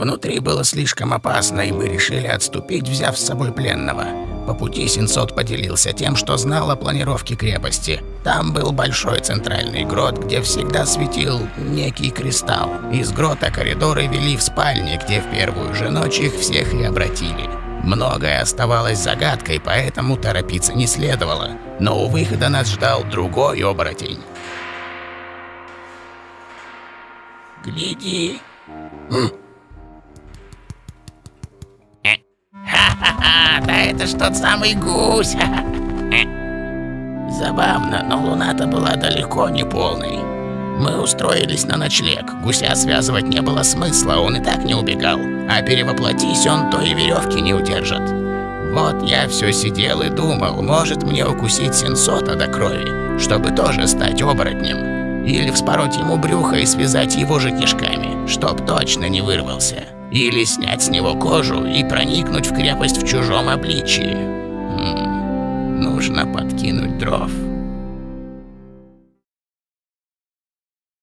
Внутри было слишком опасно, и мы решили отступить, взяв с собой пленного. По пути Синсот поделился тем, что знал о планировке крепости. Там был большой центральный грот, где всегда светил некий кристалл. Из грота коридоры вели в спальни, где в первую же ночь их всех и обратили. Многое оставалось загадкой, поэтому торопиться не следовало. Но у выхода нас ждал другой оборотень. «Гляди!» Ха-ха-ха, да это ж тот самый гусь. Забавно, но луна-то была далеко не полной. Мы устроились на ночлег. Гуся связывать не было смысла, он и так не убегал. А перевоплотись он, то и веревки не удержит. Вот я все сидел и думал, может мне укусить сенсота до крови, чтобы тоже стать оборотнем. Или вспороть ему брюхо и связать его же кишками, чтоб точно не вырвался. Или снять с него кожу и проникнуть в крепость в чужом обличии. Хм, нужно подкинуть дров.